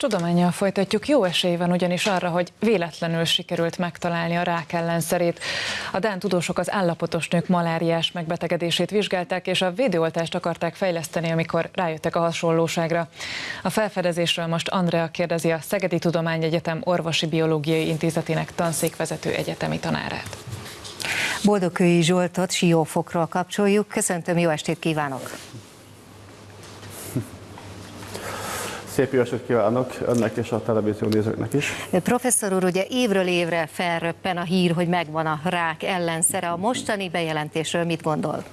tudományjal folytatjuk. Jó esély van ugyanis arra, hogy véletlenül sikerült megtalálni a rák ellenszerét. A Dán tudósok az állapotos nők maláriás megbetegedését vizsgálták, és a védőoltást akarták fejleszteni, amikor rájöttek a hasonlóságra. A felfedezésről most Andrea kérdezi a Szegedi Tudományegyetem Orvosi Biológiai Intézetének tanszékvezető egyetemi tanárát. Boldogkői Zsoltot Siófokról kapcsoljuk. Köszöntöm, jó estét kívánok! Szép jó estét kívánok önnek és a televízió nézőknek is. Professzor úr, ugye évről évre felröppen a hír, hogy megvan a rák ellenszere. A mostani bejelentésről mit gondol?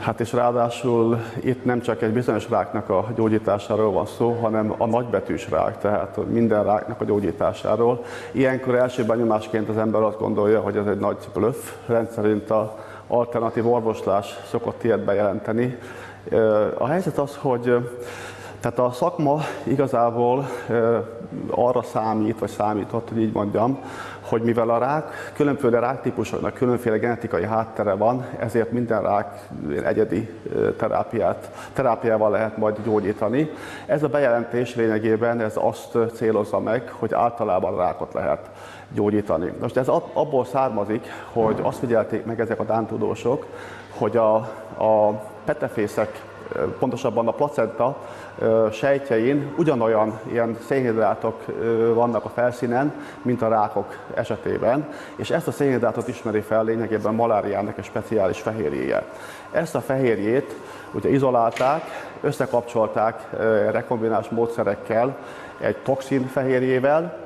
Hát és ráadásul itt nem csak egy bizonyos ráknak a gyógyításáról van szó, hanem a nagybetűs rák, tehát minden ráknak a gyógyításáról. Ilyenkor első benyomásként az ember azt gondolja, hogy ez egy nagy bluff, rendszerint a alternatív orvoslás szokott ilyet bejelenteni, a helyzet az, hogy tehát a szakma igazából arra számít, vagy számított, hogy így mondjam, hogy mivel a rák különféle ráktípusoknak különféle genetikai háttere van, ezért minden rák egyedi terápiát, terápiával lehet majd gyógyítani. Ez a bejelentés lényegében ez azt célozza meg, hogy általában rákot lehet gyógyítani. Most ez abból származik, hogy azt figyelték meg ezek a dántudósok, hogy a, a petefészek, pontosabban a placenta sejtjein ugyanolyan ilyen szénhidrátok vannak a felszínen, mint a rákok esetében, és ezt a szénhidrátot ismeri fel lényegében maláriának egy speciális fehérjéje. Ezt a fehérjét ugye izolálták, összekapcsolták rekombinás módszerekkel egy toxin fehérjével,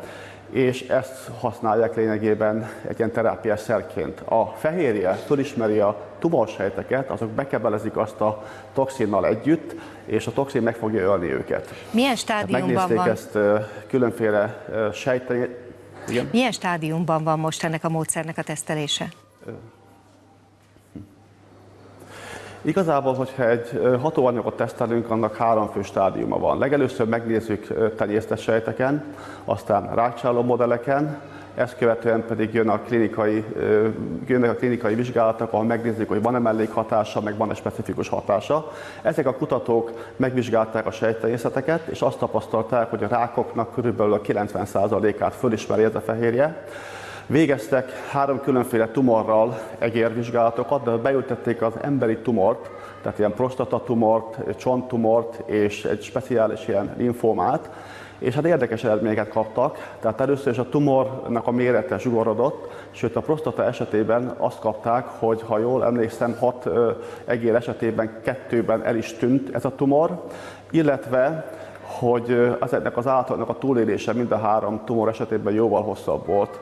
és ezt használják lényegében egy ilyen terápiás szerként. A fehérje fölismeri a tumorsejteket, azok bekebelezik azt a toxinnal együtt, és a toxin meg fogja ölni őket. Milyen stádiumban van? ezt különféle sejtek. Igen? Milyen stádiumban van most ennek a módszernek a tesztelése? Igazából, hogyha egy hatóanyagot tesztelünk, annak három fő stádiuma van. Legelőször megnézzük tenyésztes sejteken, aztán rákcsáló modelleken, ezt követően pedig jön a klinikai, jönnek a klinikai vizsgálatok, ahol megnézzük, hogy van-e mellékhatása, meg van-e specifikus hatása. Ezek a kutatók megvizsgálták a sejttenyészeteket, és azt tapasztalták, hogy a rákoknak körülbelül a 90%-át fölismeri ez a fehérje. Végeztek három különféle tumorral egérvizsgálatokat, de beültették az emberi tumort, tehát ilyen prostatatumort, csonttumort és egy speciális ilyen linfómát, és hát érdekes eredményeket kaptak. Tehát először is a tumornak a mérete zsugorodott, sőt a prostata esetében azt kapták, hogy ha jól emlékszem, hat egér esetében kettőben el is tűnt ez a tumor, illetve hogy ezeknek az állatoknak a túlélése mind a három tumor esetében jóval hosszabb volt.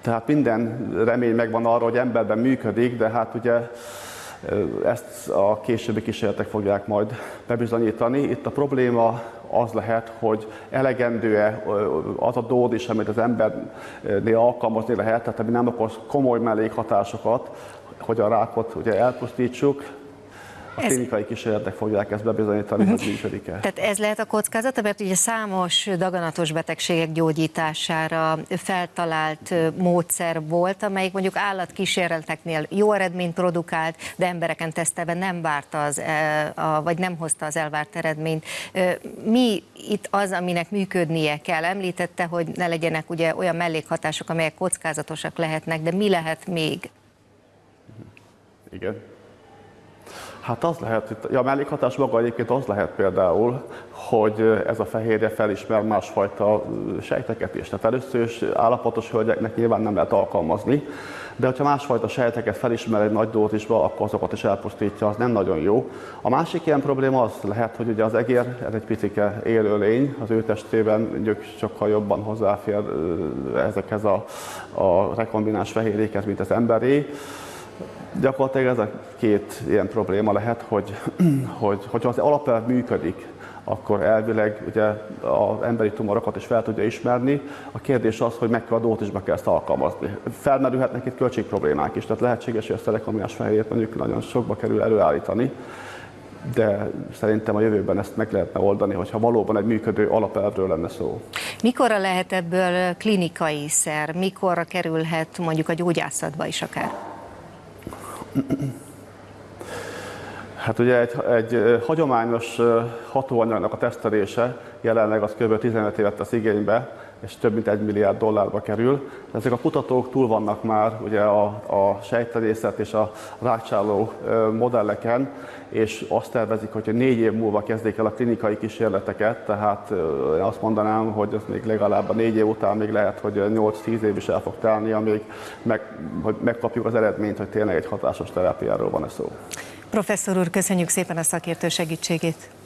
Tehát minden remény megvan arra, hogy emberben működik, de hát ugye ezt a későbbi kísérletek fogják majd bebizonyítani. Itt a probléma az lehet, hogy elegendő-e az a dózis, amit az embernél alkalmazni lehet, tehát ami nem okoz komoly mellékhatásokat, hogy a rákot ugye elpusztítsuk, a klinikai kísérletek fogják ezt bebizonyítani, uh-huh. hogy működik-e. Tehát ez lehet a kockázata, mert ugye számos daganatos betegségek gyógyítására feltalált módszer volt, amelyik mondjuk állatkísérleteknél jó eredményt produkált, de embereken tesztelve nem várta az, vagy nem hozta az elvárt eredményt. Mi itt az, aminek működnie kell? Említette, hogy ne legyenek ugye olyan mellékhatások, amelyek kockázatosak lehetnek, de mi lehet még? Igen. Hát az lehet, hogy a mellékhatás maga egyébként az lehet például, hogy ez a fehérje felismer másfajta sejteket is. Tehát először is állapotos hölgyeknek nyilván nem lehet alkalmazni, de hogyha másfajta sejteket felismer egy nagy dózisba, akkor azokat is elpusztítja, az nem nagyon jó. A másik ilyen probléma az lehet, hogy ugye az egér, ez egy picike élőlény, az ő testében mondjuk sokkal jobban hozzáfér ezekhez a, a rekombináns fehérjékhez, mint az emberé Gyakorlatilag ez a két ilyen probléma lehet, hogy, hogy hogyha az alapelv működik, akkor elvileg ugye az emberi tumorokat is fel tudja ismerni. A kérdés az, hogy mekkora dózisba kell ezt alkalmazni. Felmerülhetnek itt költségproblémák is, tehát lehetséges, hogy a rekombinás fehérjét mondjuk nagyon sokba kerül előállítani, de szerintem a jövőben ezt meg lehetne oldani, hogyha valóban egy működő alapelvről lenne szó. Mikorra lehet ebből klinikai szer, mikorra kerülhet mondjuk a gyógyászatba is akár? Hát ugye egy, egy hagyományos hatóanyagnak a tesztelése jelenleg az kb. 15 évet tesz igénybe, és több mint egy milliárd dollárba kerül. Ezek a kutatók túl vannak már ugye a, a sejtelészet és a rákcsáló modelleken, és azt tervezik, hogy négy év múlva kezdik el a klinikai kísérleteket, tehát én azt mondanám, hogy ez még legalább a négy év után még lehet, hogy 8-10 év is el fog telni, amíg meg, hogy megkapjuk az eredményt, hogy tényleg egy hatásos terápiáról van-e szó. Professzor úr, köszönjük szépen a szakértő segítségét.